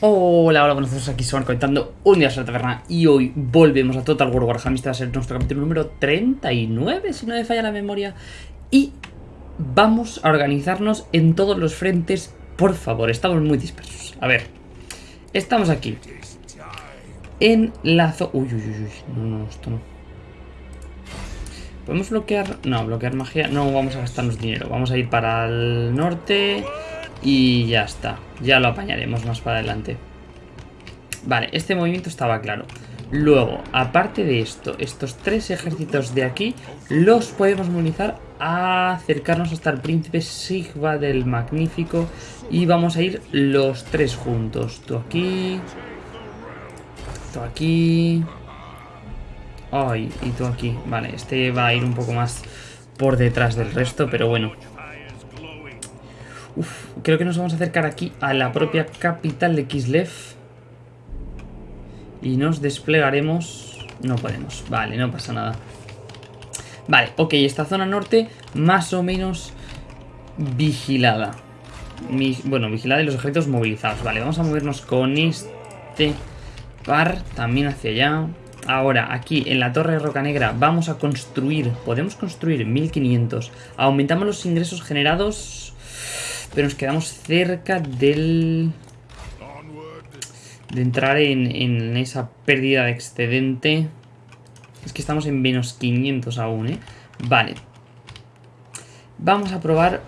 Hola, hola, buenos días, aquí se van comentando un día a la taberna y hoy volvemos a Total War Warhammer, este va a ser nuestro capítulo número 39, si no me falla la memoria, y vamos a organizarnos en todos los frentes, por favor, estamos muy dispersos. A ver, estamos aquí, en la zona... Uy, uy, uy, no, no, esto no. ¿Podemos bloquear? No, bloquear magia, no vamos a gastarnos dinero, vamos a ir para el norte... Y ya está. Ya lo apañaremos más para adelante. Vale, este movimiento estaba claro. Luego, aparte de esto, estos tres ejércitos de aquí los podemos movilizar a acercarnos hasta el príncipe Sigva del Magnífico y vamos a ir los tres juntos. Tú aquí, tú aquí, ay, y tú aquí. Vale, este va a ir un poco más por detrás del resto, pero bueno, Uf, creo que nos vamos a acercar aquí a la propia capital de Kislev. Y nos desplegaremos... No podemos. Vale, no pasa nada. Vale, ok, esta zona norte más o menos vigilada. bueno, vigilada y los ejércitos movilizados. Vale, vamos a movernos con este par también hacia allá. Ahora, aquí en la Torre de Roca Negra vamos a construir, podemos construir 1500. Aumentamos los ingresos generados pero nos quedamos cerca del... De entrar en, esa pérdida de excedente. Es que estamos en menos 500 aún, ¿eh? Vale. Vamos a probar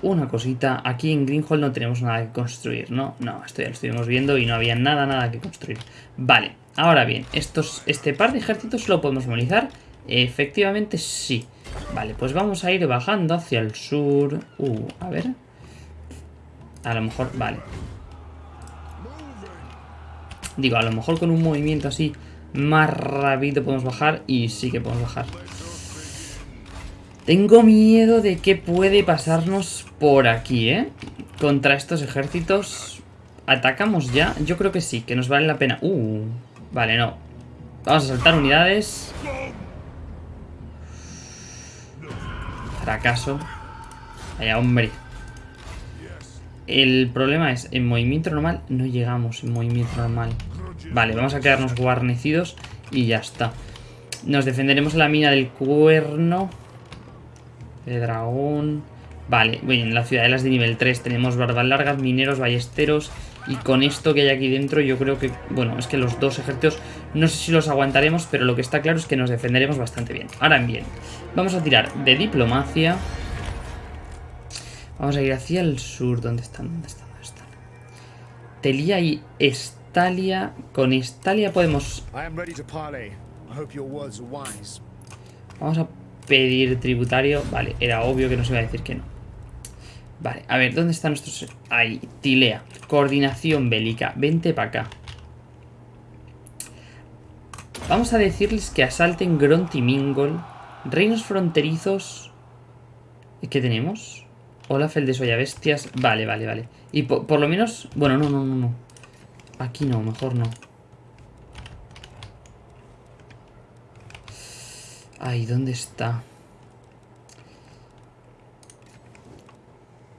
una cosita. Aquí en Greenhall no tenemos nada que construir, ¿no? No, esto ya lo estuvimos viendo y no había nada, nada que construir. Vale, ahora bien, estos, este par de ejércitos lo podemos movilizar. Efectivamente, sí. Vale, pues vamos a ir bajando hacia el sur. Uh, a ver... A lo mejor, vale. Digo, a lo mejor con un movimiento así más rápido podemos bajar y sí que podemos bajar. Tengo miedo de qué puede pasarnos por aquí, ¿eh? Contra estos ejércitos. ¿Atacamos ya? Yo creo que sí, que nos vale la pena. Uh, vale, no. Vamos a saltar unidades. Fracaso. Vaya, hombre. El problema es, en movimiento normal no llegamos en movimiento normal. Vale, vamos a quedarnos guarnecidos y ya está. Nos defenderemos en la mina del cuerno. De dragón. Vale, bueno, en la ciudadelas de nivel 3 tenemos barbas largas, mineros, ballesteros. Y con esto que hay aquí dentro yo creo que... Bueno, es que los dos ejércitos no sé si los aguantaremos, pero lo que está claro es que nos defenderemos bastante bien. Ahora bien, vamos a tirar de diplomacia... Vamos a ir hacia el sur. ¿Dónde están? ¿Dónde están? ¿Dónde están? Telia y Estalia. Con Estalia podemos... Vamos a pedir tributario. Vale, era obvio que nos iba a decir que no. Vale, a ver, ¿dónde están nuestros...? Ahí, Tilea. Coordinación bélica. Vente para acá. Vamos a decirles que asalten Grontimingol. Reinos fronterizos... ¿Qué tenemos? Olaf el de bestias. Vale, vale, vale. Y por, lo menos... Bueno, no, no, no, no. Aquí no, mejor no. Ay, ¿dónde está?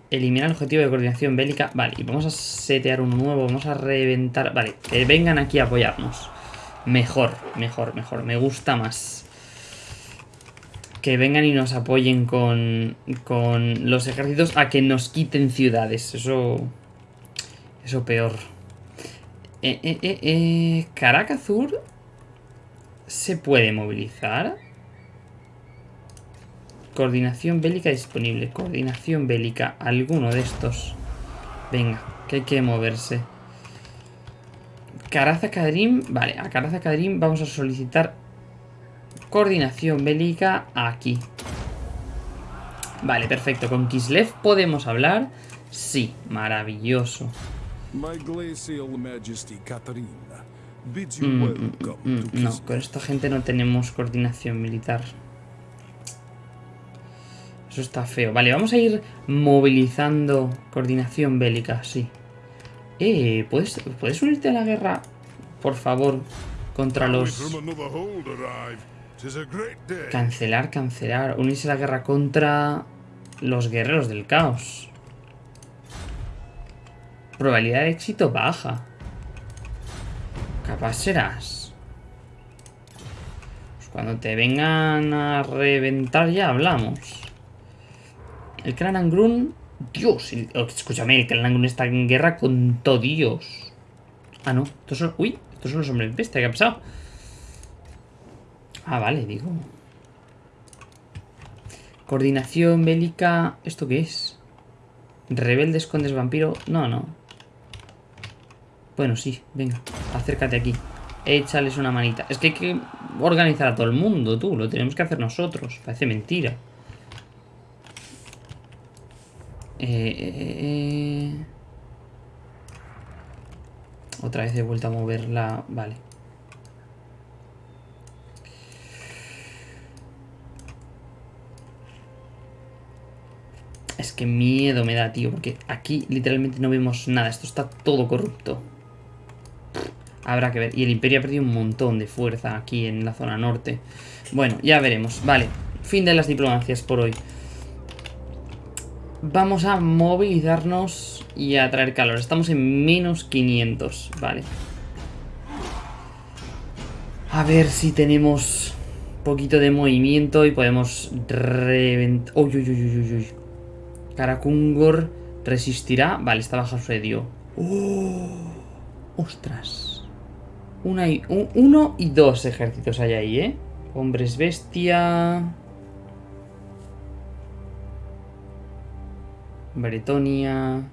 Eliminar el objetivo de coordinación bélica. Vale, y vamos a setear uno nuevo. Vamos a reventar... Vale, que vengan aquí a apoyarnos. Mejor, mejor, mejor. Me gusta más que vengan y nos apoyen con, con los ejércitos a que nos quiten ciudades. Eso... Eso peor. Eh, eh, eh, eh Caracazur se puede movilizar. Coordinación bélica disponible. Coordinación bélica. Alguno de estos. Venga, que hay que moverse. Caraza Kadrim. Vale, a Caraza Kadrim vamos a solicitar Coordinación bélica aquí. Vale, perfecto. ¿Con Kislev podemos hablar? Sí, maravilloso. Mm, mm, mm, no, con esta gente no tenemos coordinación militar. Eso está feo. Vale, vamos a ir movilizando coordinación bélica, sí. Eh, ¿puedes, ¿puedes unirte a la guerra, por favor, contra los... Cancelar, cancelar. Unirse a la guerra contra los guerreros del caos. Probabilidad de éxito baja. Capaz serás. Pues cuando te vengan a reventar ya hablamos. El Clan Angrun... Dios, oh, escúchame, el Clan Angrun está en guerra con todo Dios. Ah, no. Estos son... Uy, estos son los hombres bestia. ¿Qué ha pasado? Ah, vale, digo. Coordinación bélica... ¿Esto qué es? Rebeldes, condes, vampiro... No, no. Bueno, sí, venga, acércate aquí. Échales una manita. Es que hay que organizar a todo el mundo, tú. Lo tenemos que hacer nosotros. Parece mentira. Eh, eh, eh. Otra vez he vuelto a moverla. Vale. Es que miedo me da, tío, porque aquí literalmente no vemos nada. Esto está todo corrupto. Habrá que ver. Y el Imperio ha perdido un montón de fuerza aquí en la zona norte. Bueno, ya veremos. Vale, fin de las diplomacias por hoy. Vamos a movilizarnos y a traer calor. Estamos en menos 500, vale. A ver si tenemos poquito de movimiento y podemos reventar... Uy, uy, uy, uy, uy. Karakungor resistirá. Vale, está bajo asedio. ¡Oh! ¡Ostras! Una y, uno y dos ejércitos hay ahí, ¿eh? Hombres bestia... Bretonia...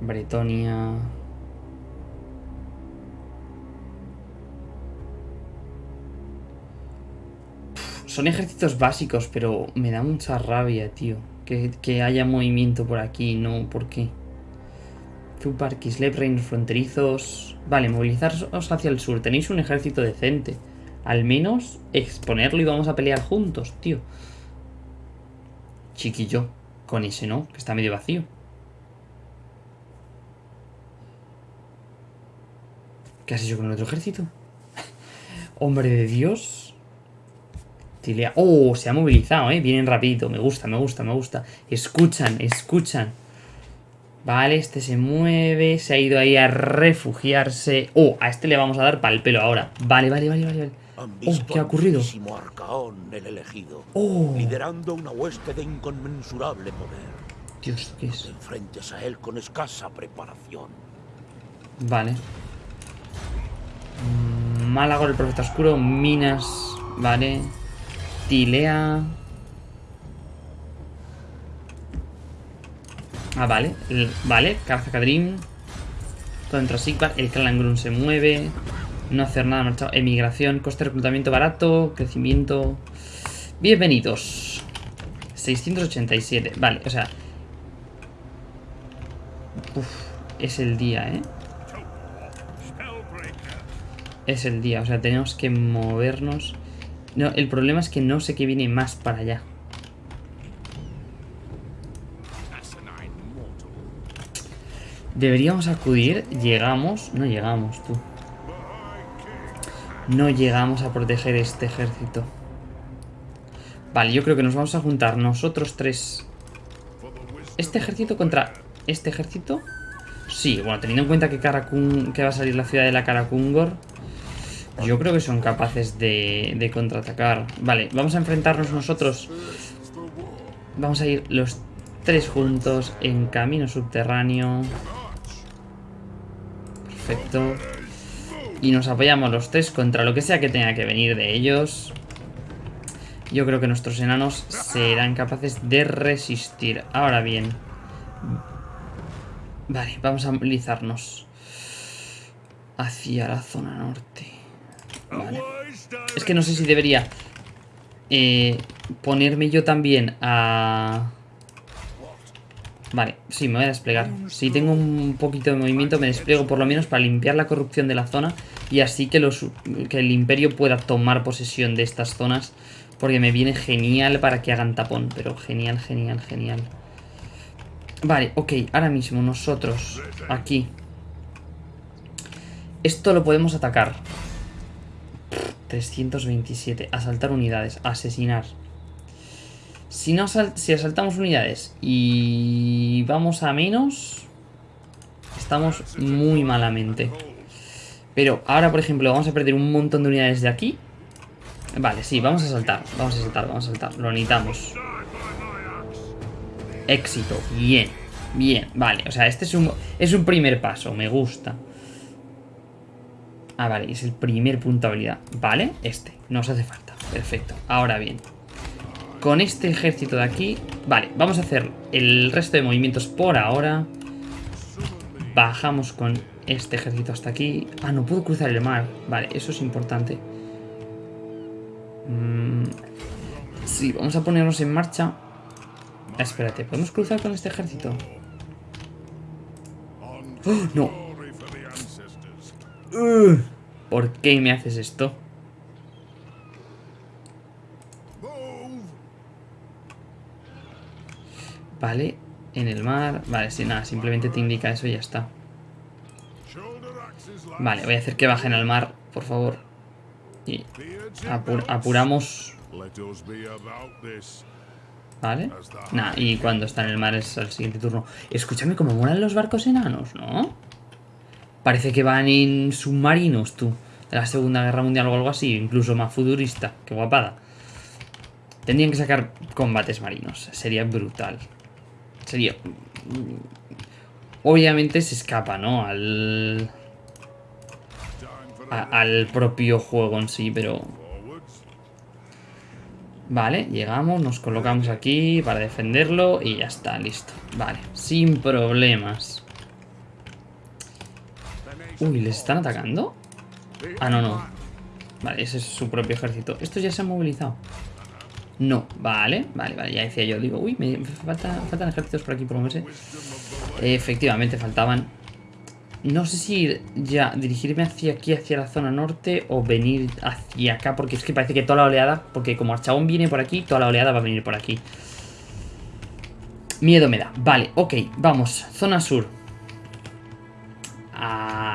Bretonia... Son ejércitos básicos, pero me da mucha rabia, tío. Que, haya movimiento por aquí, no, ¿por qué? Zupar, Kislev, reinos fronterizos... Vale, movilizaros hacia el sur. Tenéis un ejército decente. Al menos exponerlo y vamos a pelear juntos, tío. Chiquillo. Con ese no, que está medio vacío. ¿Qué has hecho con el otro ejército? Hombre de Dios. Oh, se ha movilizado, ¿eh? Vienen rapidito. Me gusta, me gusta, me gusta. Escuchan, escuchan. Vale, este se mueve. Se ha ido ahí a refugiarse. Oh, a este le vamos a dar pal pelo ahora. Vale, vale, vale, vale. Oh, ¿qué ha ocurrido? el elegido, oh. liderando una hueste de inconmensurable poder. Dios, ¿qué es? No te enfrentes a él con escasa preparación. Vale. Málago, el profeta oscuro, minas, vale. Tilea. Ah, vale. vale, Kadrim. Contra Sigvar. El Clan se mueve. No hacer nada marchado. Emigración. Coste de reclutamiento barato. Crecimiento. Bienvenidos. 687. Vale, o sea. Es el día, ¿eh? Es el día, o sea, tenemos que movernos no, el problema es que no sé qué viene más para allá. Deberíamos acudir. Llegamos. No llegamos, tú. No llegamos a proteger este ejército. Vale, yo creo que nos vamos a juntar nosotros tres. ¿Este ejército contra este ejército? Sí, bueno, teniendo en cuenta que, Karakun, que va a salir la ciudad de la Karakungor... Yo creo que son capaces de, contraatacar. Vale, vamos a enfrentarnos nosotros. Vamos a ir los tres juntos en camino subterráneo. Perfecto. Y nos apoyamos los tres contra lo que sea que tenga que venir de ellos. Yo creo que nuestros enanos serán capaces de resistir. Ahora bien. Vale, vamos a movilizarnos. Hacia la zona norte. Es que no sé si debería eh, ponerme yo también a... Vale, sí, me voy a desplegar. Si tengo un poquito de movimiento, me despliego por lo menos para limpiar la corrupción de la zona y así que, el imperio pueda tomar posesión de estas zonas porque me viene genial para que hagan tapón, pero genial, genial, genial. Vale, ok, ahora mismo nosotros, aquí. Esto lo podemos atacar. 327. Asaltar unidades. Asesinar. Si, no si asaltamos unidades y vamos a menos... estamos muy malamente. Pero ahora, por ejemplo, vamos a perder un montón de unidades de aquí. Vale, sí, vamos a saltar. Vamos a saltar, vamos a saltar. Lo necesitamos. Éxito. Bien. Bien, vale. O sea, este es un, es un primer paso. Me gusta. Ah, vale. Es el primer punto. Vale, este. Nos hace falta. Perfecto. Ahora bien. Con este ejército de aquí... Vale, vamos a hacer el resto de movimientos por ahora. Bajamos con este ejército hasta aquí. Ah, no puedo cruzar el mar. Vale, eso es importante. Mm, sí, vamos a ponernos en marcha. Ah, espérate, ¿podemos cruzar con este ejército? ¡Oh, no. ¿Por qué me haces esto? Vale, en el mar. Vale, sí, nada, simplemente te indica eso y ya está. Vale, voy a hacer que bajen al mar, por favor. Y apuramos. Vale. Nah, y cuando está en el mar es el siguiente turno. Escúchame, cómo molan los barcos enanos, ¿no? Parece que van en submarinos, tú. De la Segunda Guerra Mundial o algo así. Incluso más futurista. Qué guapada. Tendrían que sacar combates marinos. Sería brutal. Sería... Obviamente se escapa, ¿no? Al... al propio juego en sí, pero... Vale, llegamos, nos colocamos aquí para defenderlo y ya está, listo. Vale, sin problemas. Uy, ¿les están atacando? Ah, no, no. Vale, ese es su propio ejército. Estos ya se han movilizado. No, vale, vale, vale, ya decía yo, digo, uy, me faltan ejércitos por aquí por moverse. Efectivamente, faltaban. No sé si ya dirigirme hacia aquí, hacia la zona norte, o venir hacia acá, porque es que parece que toda la oleada, porque como Archabón viene por aquí, toda la oleada va a venir por aquí. Miedo me da. Vale, ok, vamos, zona sur.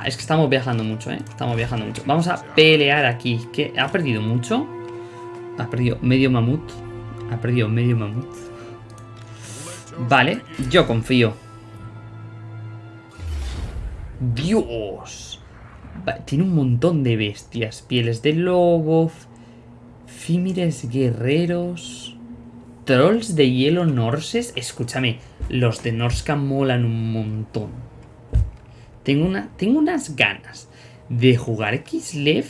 Es que estamos viajando mucho, ¿eh? Estamos viajando mucho. Vamos a pelear aquí. ¿Qué? ¿Ha perdido mucho? Ha perdido medio mamut. Ha perdido medio mamut. Vale, yo confío. ¡Dios! tiene un montón de bestias. Pieles de lobo. Fímires guerreros. Trolls de hielo norses. Escúchame, los de Norska molan un montón. Tengo, una, tengo unas ganas de jugar Kislev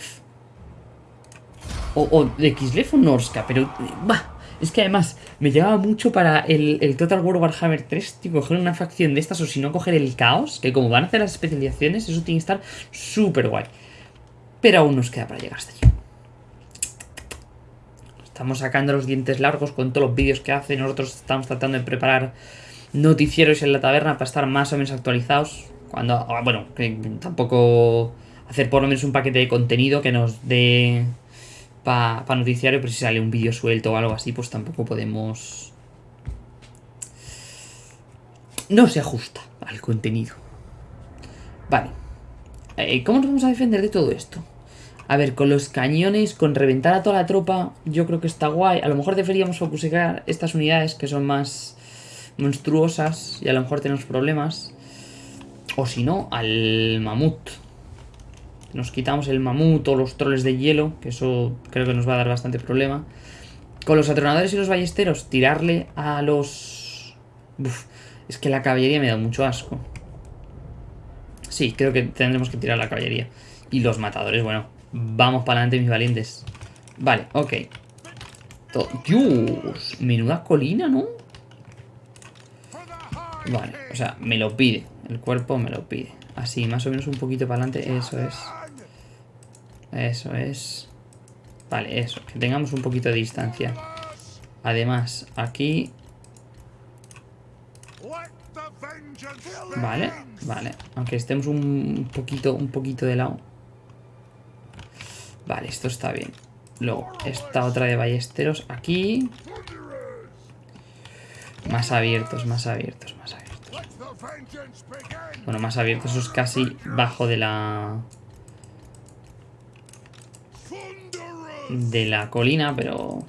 o, de Kislev o Norska, pero... Bah, es que además me llevaba mucho para el, Total War Warhammer 3, tipo, coger una facción de estas o si no coger el caos, que como van a hacer las especializaciones, eso tiene que estar súper guay. Pero aún nos queda para llegar hasta allí. Estamos sacando los dientes largos con todos los vídeos que hace. Nosotros estamos tratando de preparar noticieros en la taberna para estar más o menos actualizados. Cuando, ah, bueno, tampoco hacer por lo menos un paquete de contenido que nos dé para noticiario, pero si sale un vídeo suelto o algo así, pues tampoco podemos... No se ajusta al contenido. Vale. Eh, ¿Cómo nos vamos a defender de todo esto? A ver, con los cañones, con reventar a toda la tropa, yo creo que está guay. A lo mejor deberíamos focusear estas unidades que son más monstruosas y a lo mejor tenemos problemas. O si no, al mamut. Nos quitamos el mamut o los troles de hielo, que eso creo que nos va a dar bastante problema. Con los atronadores y los ballesteros, tirarle a los... Es que la caballería me da mucho asco. Sí, creo que tendremos que tirar la caballería. Y los matadores, bueno, vamos para adelante mis valientes. Vale, ok. Dios, menuda colina, ¿no? Vale, o sea, me lo pide. El cuerpo me lo pide. Así, más o menos un poquito para adelante, eso es. Eso es. Vale, eso. Que tengamos un poquito de distancia. Además, aquí... Vale, vale. Aunque estemos un poquito, un poquito de lado. Vale, esto está bien. Luego, esta otra de ballesteros aquí. Más abiertos, más abiertos, más abiertos. Bueno, más abiertos, eso es casi bajo de la... de la colina, pero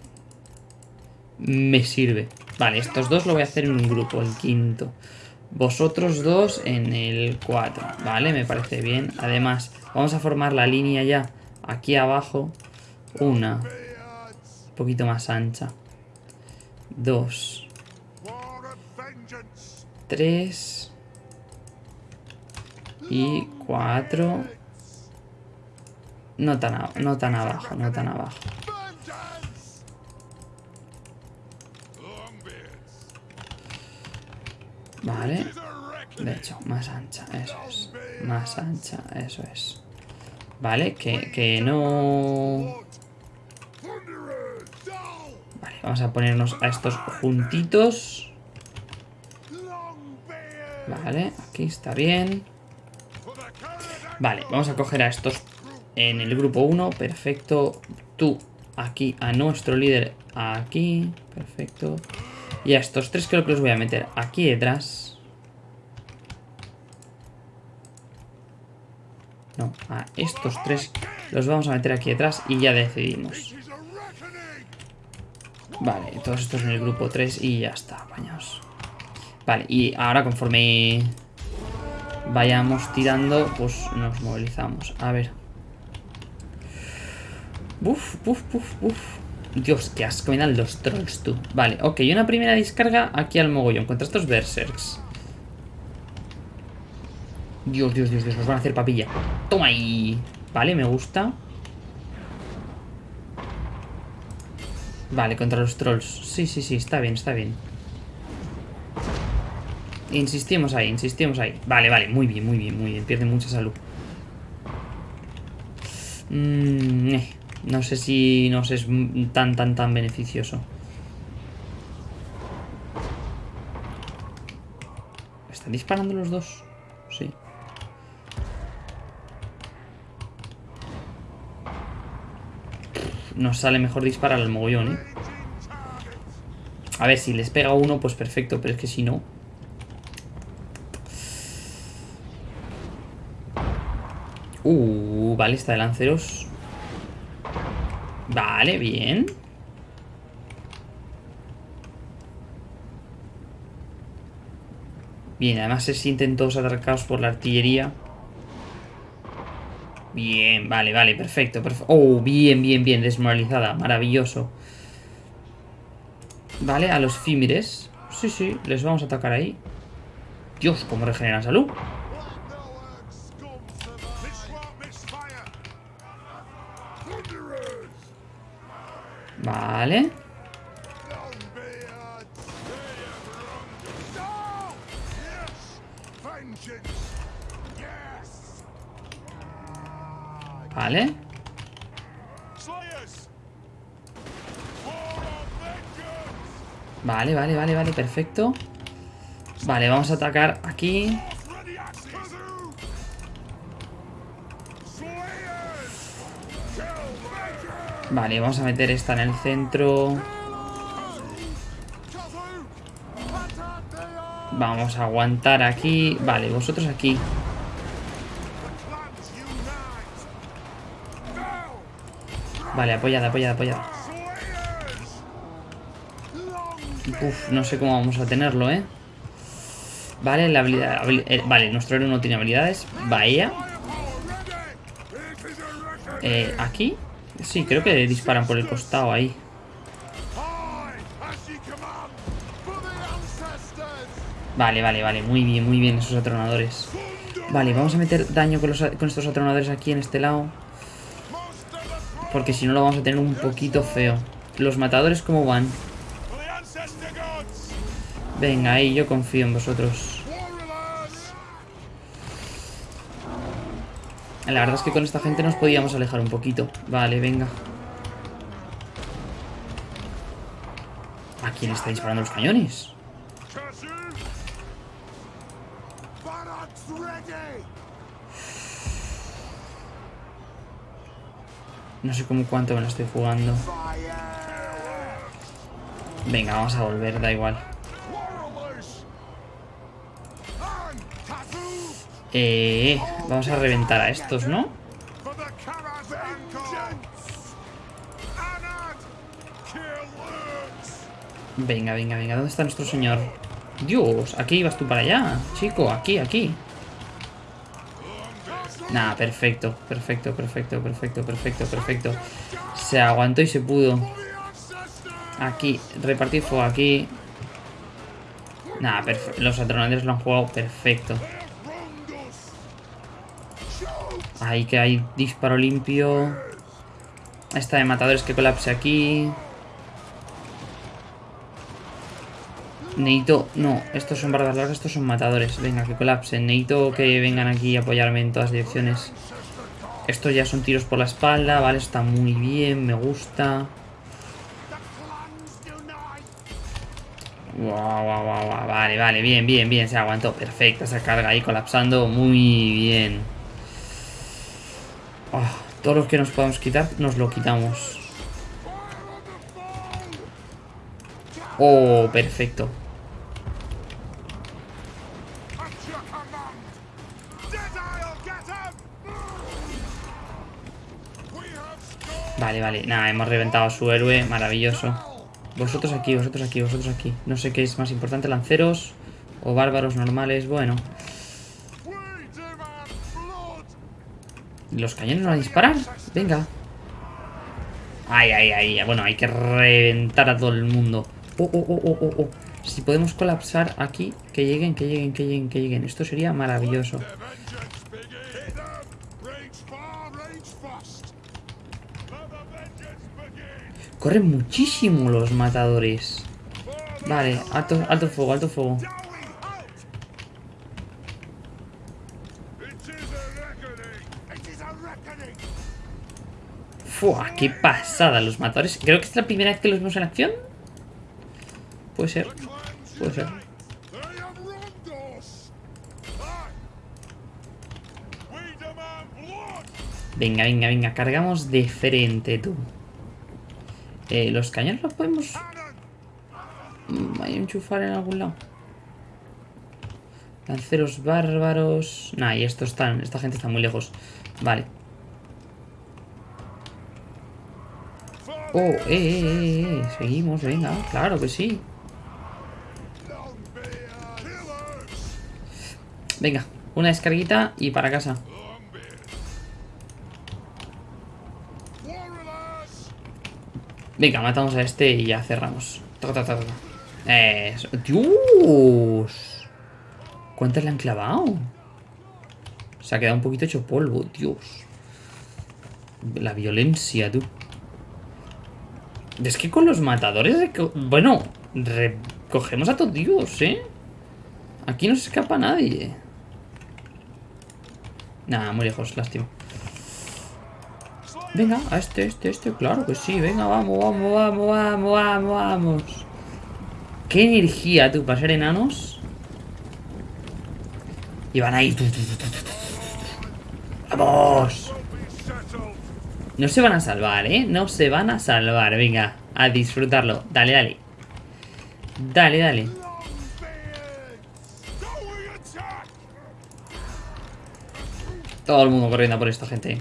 me sirve. Vale, estos dos lo voy a hacer en un grupo, el quinto. Vosotros dos en el 4. Vale, me parece bien. Además, vamos a formar la línea ya aquí abajo. Una. Un poquito más ancha. Dos. Tres. Y cuatro. No tan, no tan abajo, no tan abajo. Vale. De hecho, más ancha, eso es. Más ancha, eso es. Vale, que, que no... Vale, vamos a ponernos a estos juntitos. Vale, aquí está bien. Vale, vamos a coger a estos en el grupo 1. Perfecto. Tú aquí a nuestro líder aquí. Perfecto. Y a estos tres creo que los voy a meter aquí detrás. No, a estos tres los vamos a meter aquí detrás y ya decidimos. Vale, todos estos en el grupo 3 y ya está, apañados. Vale, y ahora conforme vayamos tirando, pues nos movilizamos. A ver. Buf, buf, buf, buf. Dios, qué asco me dan los trolls, tú. Vale, ok, una primera descarga aquí al mogollón contra estos berserks. Dios, Dios, Dios, Dios, nos van a hacer papilla. Toma ahí. Vale, me gusta. Vale, contra los trolls. Sí, sí, sí, está bien, está bien. Insistimos ahí, insistimos ahí. Vale, vale, muy bien, muy bien, muy bien. Pierde mucha salud. Mmm... No sé si nos es tan, tan, tan beneficioso. ¿Están disparando los dos? Sí. Nos sale mejor disparar al mogollón, ¿eh? A ver, si les pega uno, pues perfecto, pero es que si no... Uh, vale, está de lanceros. Vale, bien. Bien, además se sienten todos atracados por la artillería. Bien, vale, vale, perfecto, perfecto. Oh, bien, bien, bien, desmoralizada, maravilloso. Vale, a los Fimires. Sí, sí, les vamos a atacar ahí. Dios, cómo regenera salud. Vale. Vale. Vale, vale, vale, perfecto. Vale, vamos a atacar aquí. Vale, vamos a meter esta en el centro. Vamos a aguantar aquí. Vale, vosotros aquí. Vale, apoyada, apoyada, apoyada. Uf, no sé cómo vamos a tenerlo, ¿eh? Vale, la habilidad... Eh, vale, nuestro héroe no tiene habilidades. Vaya. Eh, aquí. Sí, creo que disparan por el costado ahí. Vale, vale, vale. Muy bien, muy bien esos atronadores. Vale, vamos a meter daño con, con estos atronadores aquí en este lado. Porque si no lo vamos a tener un poquito feo. Los matadores, ¿cómo van? Venga, ahí yo confío en vosotros. La verdad es que con esta gente nos podíamos alejar un poquito. Vale, venga. ¿A quién está disparando los cañones? No sé cómo cuánto me lo estoy jugando. Venga, vamos a volver, da igual. Eh, vamos a reventar a estos, ¿no? Venga, venga, venga. ¿Dónde está nuestro señor? Dios, aquí ibas tú para allá, chico, aquí, aquí. Nah, perfecto, perfecto, perfecto, perfecto, perfecto, perfecto. Se aguantó y se pudo. Aquí, repartir fuego aquí. Nah, los atronadores lo han jugado perfecto. Ahí que hay disparo limpio. Esta de matadores que colapse aquí. Necesito... No, estos son barbas largas, estos son matadores. Venga, que colapsen. Necesito que vengan aquí a apoyarme en todas direcciones. Estos ya son tiros por la espalda, vale, está muy bien, me gusta. Vale, vale, bien, bien, bien, se aguantó. Perfecto, esa carga ahí colapsando, muy bien. Oh, todos los que nos podamos quitar, nos lo quitamos. Oh, perfecto. Vale, vale. Nada, hemos reventado a su héroe. Maravilloso. Vosotros aquí, vosotros aquí, vosotros aquí. No sé qué es más importante, lanceros o bárbaros normales. Bueno. ¿Los cañones van a disparar? Venga. Ay, ay, ay. Bueno, hay que reventar a todo el mundo. Oh, oh, oh, oh, oh. oh. Si podemos colapsar aquí, que lleguen, que lleguen, que lleguen, que lleguen. Esto sería maravilloso. Corren muchísimo los matadores. Vale, alto, alto fuego, alto fuego. Fua, qué pasada los matadores. Creo que es la primera vez que los vemos en acción. Puede ser. Puede ser. Venga, venga, venga. Cargamos de frente, tú. Eh, los cañones los podemos... Mm, Hay enchufar en algún lado. Lanceros bárbaros... Nah, y estos están... Esta gente está muy lejos. Vale. Oh, eh, eh, eh, eh. Seguimos, venga. Claro que sí. Venga, una descarguita y para casa. Venga, matamos a este y ya cerramos. ¡Dios! ¿Cuántas le han clavado? Se ha quedado un poquito hecho polvo, Dios. La violencia, tú. Es que con los matadores... Bueno, recogemos a todos Dios, ¿eh? Aquí no se escapa nadie. Nada, muy lejos, lástima. Venga, a este, este, este, claro que sí. Venga, vamos, vamos, vamos, vamos, vamos, vamos. Qué energía, tú, para ser enanos. Y van ahí. ¡Vamos! No se van a salvar, ¿eh? No se van a salvar. Venga, a disfrutarlo. Dale, dale. Dale, dale. Todo el mundo corriendo por esta gente.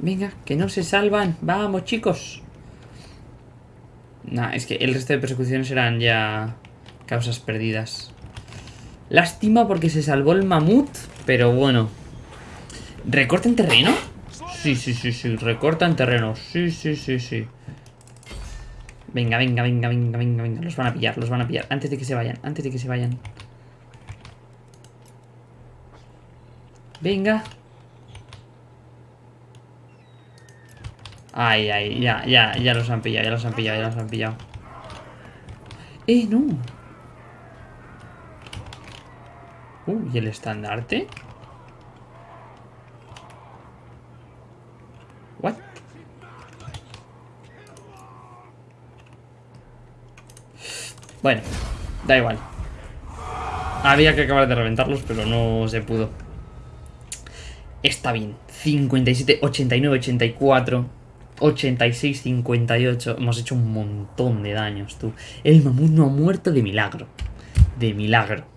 Venga, que no se salvan. Vamos, chicos. Nah, es que el resto de persecuciones eran ya causas perdidas. Lástima porque se salvó el mamut, pero bueno. ¿Recortan terreno? Sí, sí, sí, sí. Recortan terreno. Sí, sí, sí, sí. Venga, venga, venga, venga, venga, venga. Los van a pillar, los van a pillar. Antes de que se vayan, antes de que se vayan. Venga. Ay, ay, ya, ya, ya los han pillado, ya los han pillado, ya los han pillado. ¡Eh, no! Uh, ¿y el estandarte? ¿What? Bueno, da igual. Había que acabar de reventarlos, pero no se pudo. Está bien. 57, 89, 84... 86-58. Hemos hecho un montón de daños, tú. El mamut no ha muerto de milagro. De milagro.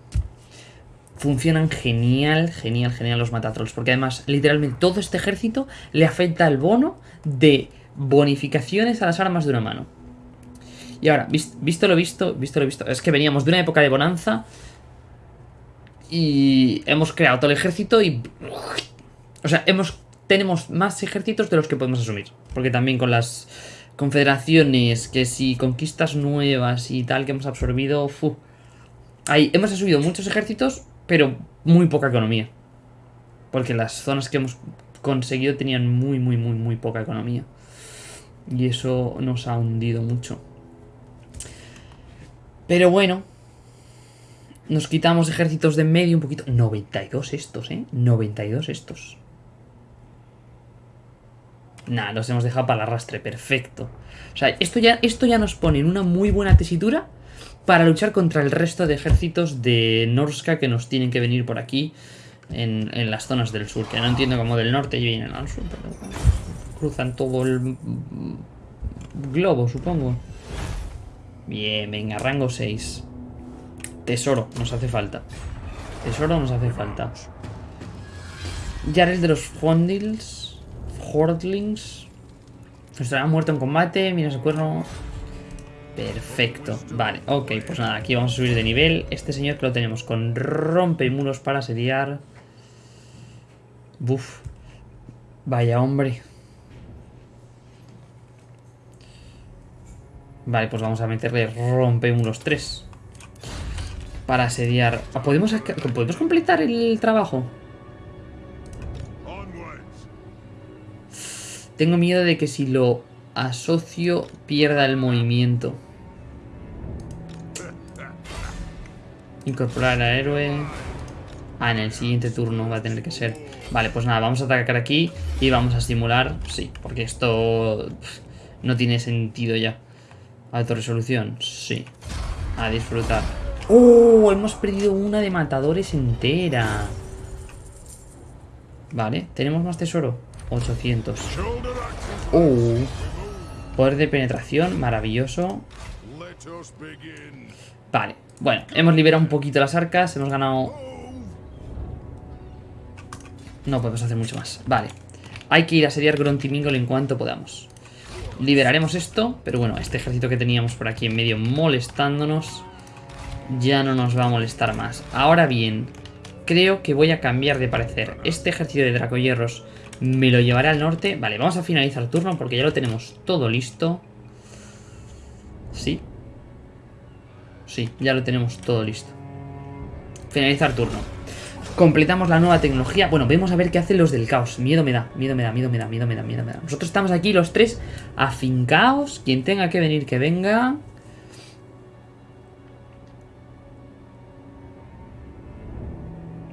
Funcionan genial, genial, genial los matatrolls. Porque además, literalmente, todo este ejército le afecta el bono de bonificaciones a las armas de una mano. Y ahora, visto lo visto, visto lo visto, es que veníamos de una época de bonanza y hemos creado todo el ejército y... O sea, hemos tenemos más ejércitos de los que podemos asumir. Porque también con las confederaciones, que si conquistas nuevas y tal que hemos absorbido... Ahí hemos asumido muchos ejércitos, pero muy poca economía. Porque las zonas que hemos conseguido tenían muy, muy, muy, muy poca economía. Y eso nos ha hundido mucho. Pero bueno. Nos quitamos ejércitos de medio un poquito. 92 estos, ¿eh? 92 estos. Nah, los hemos dejado para el arrastre. Perfecto. O sea, esto ya, esto ya nos pone en una muy buena tesitura para luchar contra el resto de ejércitos de Norska que nos tienen que venir por aquí en, las zonas del sur. Que no entiendo cómo del norte vienen al sur, pero cruzan todo el globo, supongo. Bien, venga, rango 6. Tesoro, nos hace falta. Tesoro nos hace falta. Ya eres de los Fondils. Hordlings. Estará muerto en combate. Mira ese cuerno. Perfecto. Vale, ok, pues nada, aquí vamos a subir de nivel. Este señor que lo tenemos con rompe muros para asediar. Buf. Vaya hombre. Vale, pues vamos a meterle rompe unos 3. Para asediar. Ah, ¿Podemos, ¿Podemos completar el trabajo? Tengo miedo de que si lo asocio pierda el movimiento. Incorporar al héroe. Ah, en el siguiente turno va a tener que ser. Vale, pues nada, vamos a atacar aquí y vamos a simular. Sí, porque esto no tiene sentido ya. Alto resolución, sí. A disfrutar. ¡Oh! Hemos perdido una de matadores entera. Vale, ¿tenemos más tesoro? 800. ¡Oh! Poder de penetración, maravilloso. Vale, bueno, hemos liberado un poquito las arcas, hemos ganado... No podemos hacer mucho más. Vale, hay que ir a asediar Gruntimingol en cuanto podamos. Liberaremos esto, pero bueno, este ejército que teníamos por aquí en medio molestándonos ya no nos va a molestar más. Ahora bien, creo que voy a cambiar de parecer. Este ejército de dracoyerros me lo llevaré al norte. Vale, vamos a finalizar el turno porque ya lo tenemos todo listo. Sí. Sí, ya lo tenemos todo listo. Finalizar turno. Completamos la nueva tecnología. Bueno, vemos a ver qué hacen los del caos. Miedo me da, miedo me da, miedo me da, miedo me da, miedo me da. Nosotros estamos aquí los tres afincados. Quien tenga que venir, que venga.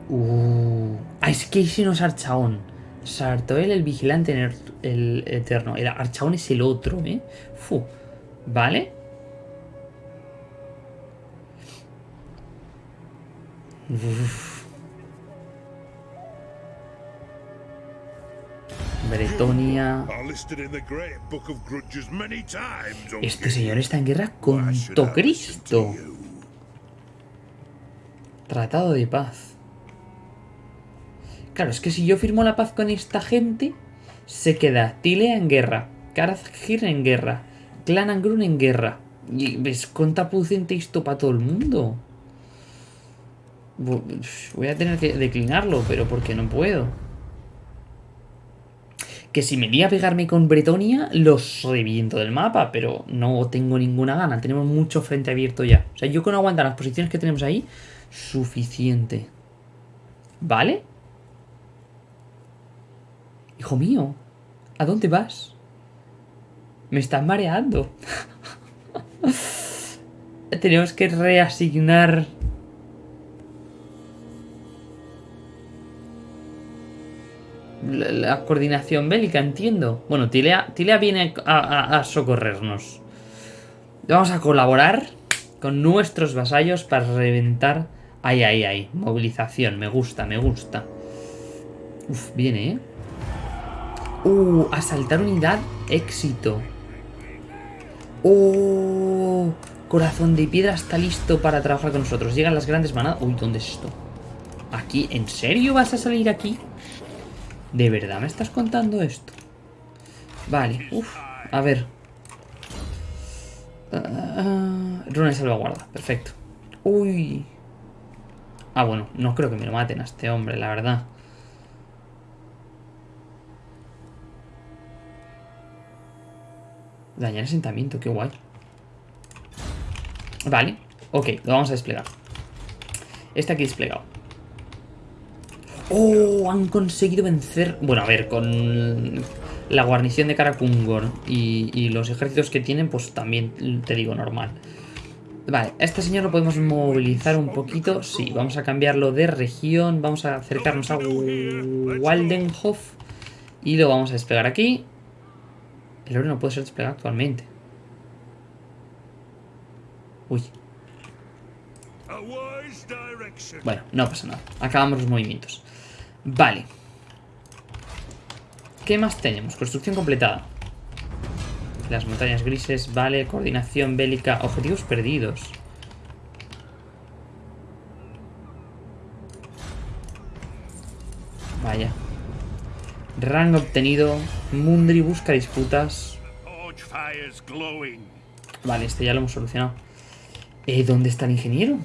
Uh. Es que ese no es Archaón. Sartoel, el vigilante el eterno. El Archaón es el otro, ¿eh? Fu. Vale. Bretonia. Este señor está en guerra con Cristo. Tratado de paz. Claro, es que si yo firmo la paz con esta gente, se queda Tilea en guerra, Karazgir en guerra, Clan Angrun en guerra. Y ves contraproducente esto para todo el mundo. Voy a tener que declinarlo, pero porque no puedo que si me iría a pegarme con Bretonia, los reviento del mapa, pero no tengo ninguna gana. Tenemos mucho frente abierto ya. O sea, yo con aguantar las posiciones que tenemos ahí, suficiente. ¿Vale? Hijo mío, ¿a dónde vas? Me estás mareando. Tenemos que reasignar la, coordinación bélica, entiendo. Bueno, Tilea, Tilea viene a, socorrernos. Vamos a colaborar con nuestros vasallos para reventar... Ay, ay, ay. Movilización. Me gusta, me gusta. Uf, viene, ¿eh? Uh, asaltar unidad. Éxito. Oh, corazón de piedra está listo para trabajar con nosotros. Llegan las grandes manadas. Uy, ¿dónde es esto? ¿Aquí? ¿En serio vas a salir aquí? ¿De verdad me estás contando esto? Vale, uff, a ver. De salvaguarda, perfecto. Uy. Ah, bueno, no creo que me lo maten a este hombre, la verdad. Dañar asentamiento, qué guay. Vale, ok, lo vamos a desplegar. Este aquí desplegado. ¡Oh! Han conseguido vencer... Bueno, a ver, con la guarnición de Karakungor y, y los ejércitos que tienen, pues también te digo normal. Vale, a este señor lo podemos movilizar un poquito. Sí, vamos a cambiarlo de región. Vamos a acercarnos a Waldenhof. Y lo vamos a desplegar aquí. El oro no puede ser desplegado actualmente. Uy. Bueno, no pasa nada. Acabamos los movimientos. Vale. ¿Qué más tenemos? Construcción completada. Las montañas grises, vale. Coordinación bélica. Objetivos perdidos. Vaya. Rango obtenido. Mundri busca disputas. Vale, este ya lo hemos solucionado. Eh, ¿Dónde está el ingeniero?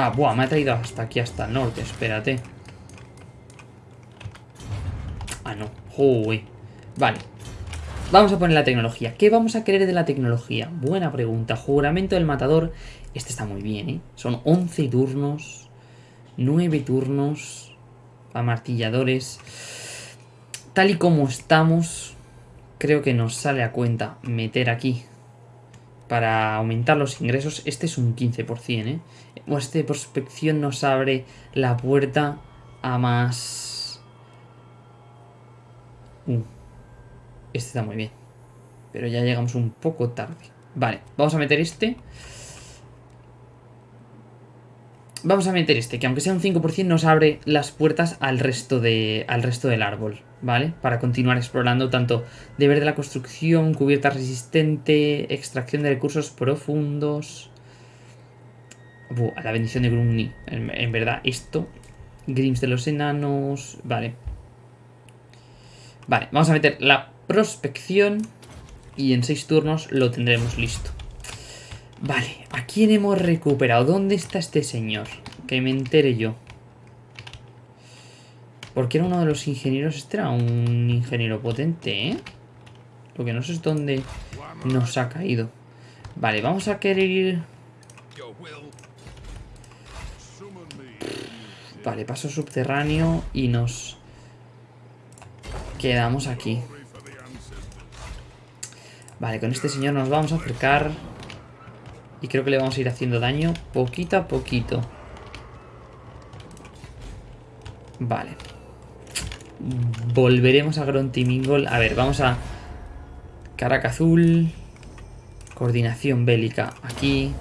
Ah, buah, me ha traído hasta aquí, hasta el norte. Espérate. Ah, no. Uy. Vale. Vamos a poner la tecnología. ¿Qué vamos a querer de la tecnología? Buena pregunta. Juramento del matador. Este está muy bien, ¿eh? Son 11 turnos. 9 turnos a martilladores. Tal y como estamos, creo que nos sale a cuenta meter aquí para aumentar los ingresos. Este es un 15%, ¿eh? O este prospección nos abre la puerta a más... Uh, este está muy bien. Pero ya llegamos un poco tarde. Vale, vamos a meter este. Vamos a meter este, que aunque sea un 5% nos abre las puertas al resto, de, al resto del árbol, ¿vale? Para continuar explorando tanto deber de la construcción, cubierta resistente, extracción de recursos profundos... a la bendición de Grumni, en, verdad, esto... Grims de los enanos... Vale. Vale, vamos a meter la prospección y en 6 turnos lo tendremos listo. Vale, ¿a quién hemos recuperado? ¿Dónde está este señor? Que me entere yo. Porque era uno de los ingenieros. Este era un ingeniero potente, ¿eh? Lo que no sé es dónde nos ha caído. Vale, vamos a querer ir... Vale, paso subterráneo y nos quedamos aquí. Vale, con este señor nos vamos a acercar... Y creo que le vamos a ir haciendo daño poquito a poquito. Vale. Volveremos a Grontimingol. A ver, vamos a... Caraca azul. Coordinación bélica aquí.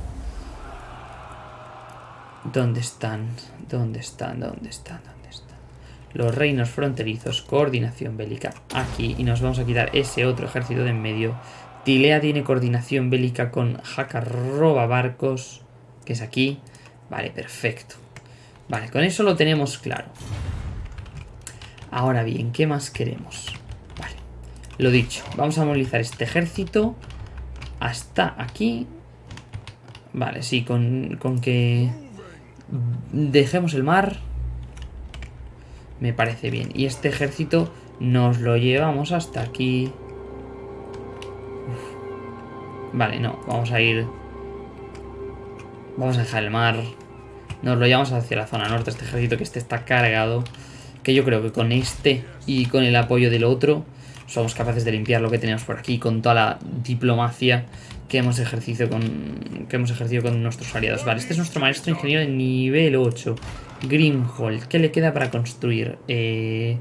¿Dónde están? ¿Dónde están? ¿Dónde están? ¿Dónde están? Los reinos fronterizos. Coordinación bélica aquí. Y nos vamos a quitar ese otro ejército de en medio Tilea tiene coordinación bélica con Haka roba barcos, que es aquí. Vale, perfecto. Vale, con eso lo tenemos claro. Ahora bien, ¿qué más queremos? Vale, lo dicho, vamos a movilizar este ejército hasta aquí. Vale, sí, con, con que dejemos el mar me parece bien. Y este ejército nos lo llevamos hasta aquí. Vale, no, vamos a ir... Vamos a dejar el mar. Nos lo llevamos hacia la zona norte, este ejército que este está cargado. Que yo creo que con este y con el apoyo del otro somos capaces de limpiar lo que tenemos por aquí con toda la diplomacia que hemos ejercido con, que hemos ejercido con nuestros aliados. Vale, este es nuestro maestro ingeniero de nivel 8. Grimhold. ¿Qué le queda para construir? Eh,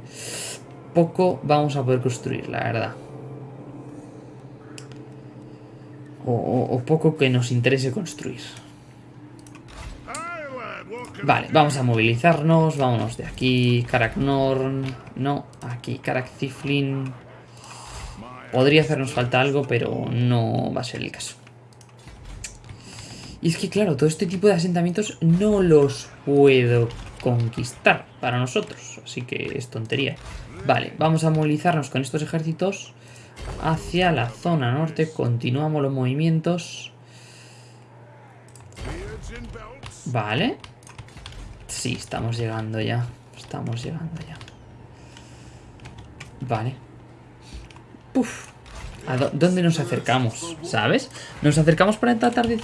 poco vamos a poder construir, la verdad. o, poco que nos interese construir. Vale, vamos a movilizarnos, vámonos de aquí, Karaknorn, no, aquí, Karak Podría hacernos falta algo, pero no va a ser el caso. Y es que claro, todo este tipo de asentamientos no los puedo conquistar para nosotros, así que es tontería. Vale, vamos a movilizarnos con estos ejércitos hacia la zona norte. Continuamos los movimientos. Vale. Sí, estamos llegando ya. Estamos llegando ya. Vale. ¿A dónde nos acercamos? ¿Sabes? Nos acercamos para tratar de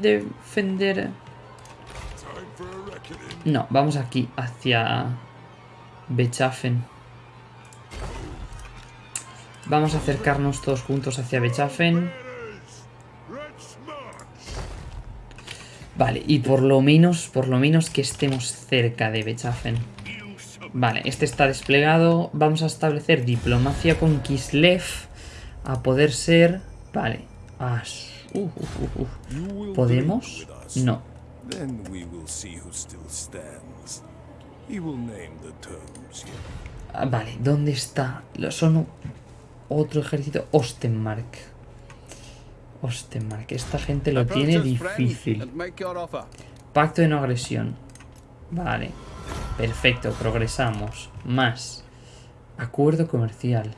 defender... No, vamos aquí, hacia... Bechafen. Vamos a acercarnos todos juntos hacia Bechafen. Vale, y por lo menos, por lo menos que estemos cerca de Bechafen. Vale, este está desplegado. Vamos a establecer diplomacia con Kislev. A poder ser... Vale. Uh, uh, uh, ¿Podemos? No. Ah, vale, ¿dónde está? Son otro ejército. Ostenmark. Ostenmark. Esta gente lo tiene difícil. Pacto de no agresión. Vale. Perfecto, progresamos. Más. Acuerdo comercial.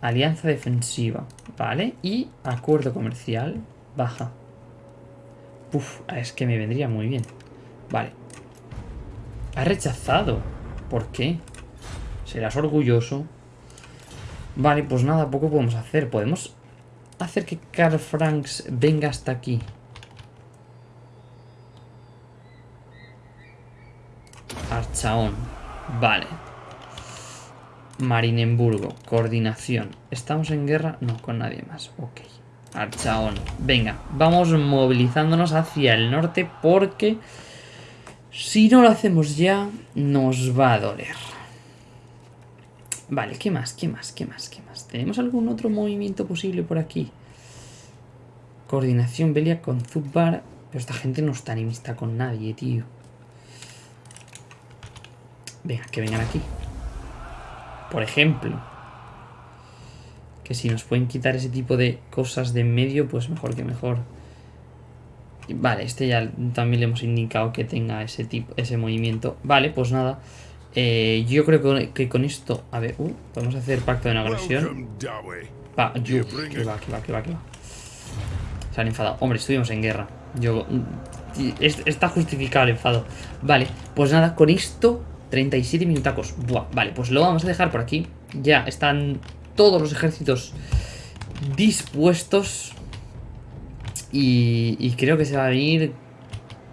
Alianza defensiva. Vale. Y acuerdo comercial. Baja. Uf, es que me vendría muy bien. Vale. Ha rechazado. ¿Por qué? Serás orgulloso. Vale, pues nada, poco podemos hacer. Podemos hacer que Carl Franks venga hasta aquí. Archaón. Vale. Marinemburgo. Coordinación. ¿Estamos en guerra? No, con nadie más. Ok. Archaón. Venga, vamos movilizándonos hacia el norte porque si no lo hacemos ya nos va a doler. Vale, ¿qué más? ¿Qué más? ¿Qué más? ¿Qué más? ¿Tenemos algún otro movimiento posible por aquí? Coordinación Belia con Zubbar. Pero esta gente no está enemista con nadie, tío. Venga, que vengan aquí. Por ejemplo. Que si nos pueden quitar ese tipo de cosas de en medio, pues mejor que mejor. Vale, este ya también le hemos indicado que tenga ese tipo, ese movimiento. Vale, pues nada. Eh, yo creo que, con esto... A ver, uh, podemos hacer pacto de no agresión. Va, yo, que va, que va, que va, que va. Se han enfadado. Hombre, estuvimos en guerra. Yo... Mm, está justificado el enfado. Vale, pues nada, con esto 37 minutacos. Buah, vale, pues lo vamos a dejar por aquí. Ya están todos los ejércitos dispuestos. Y, creo que se va a venir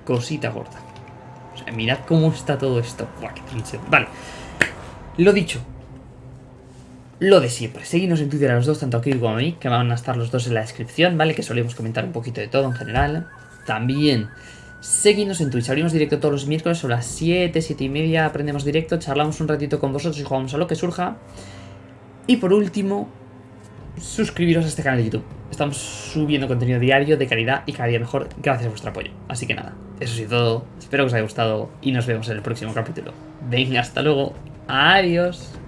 cosita gorda. O sea, mirad cómo está todo esto. Buah, qué Vale. Lo dicho. Lo de siempre. Seguidnos en Twitter a los dos, tanto aquí como a mí, que van a estar los dos en la descripción, ¿vale? Que solemos comentar un poquito de todo en general. También Seguidnos en Twitch, abrimos directo todos los miércoles a las 7, 7 y media, aprendemos directo, charlamos un ratito con vosotros y jugamos a lo que surja. Y por último, suscribiros a este canal de YouTube. Estamos subiendo contenido diario de calidad y cada día mejor gracias a vuestro apoyo. Así que nada, eso es todo, espero que os haya gustado y nos vemos en el próximo capítulo. Venga, hasta luego, adiós.